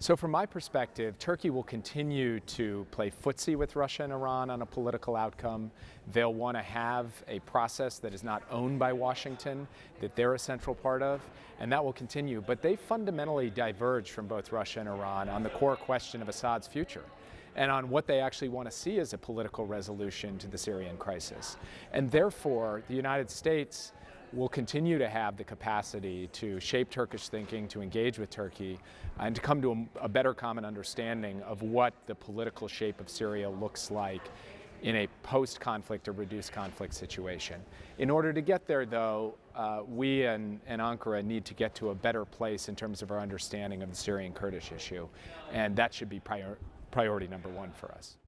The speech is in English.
So from my perspective, Turkey will continue to play footsie with Russia and Iran on a political outcome. They'll want to have a process that is not owned by Washington, that they're a central part of, and that will continue. But they fundamentally diverge from both Russia and Iran on the core question of Assad's future and on what they actually want to see as a political resolution to the Syrian crisis. And therefore, the United States will continue to have the capacity to shape Turkish thinking, to engage with Turkey, and to come to a, a, better common understanding of what the political shape of Syria looks like in a post-conflict or reduced conflict situation. In order to get there, though, uh, we and, and, Ankara need to get to a better place in terms of our understanding of the Syrian Kurdish issue, and that should be prior, priority number one for us.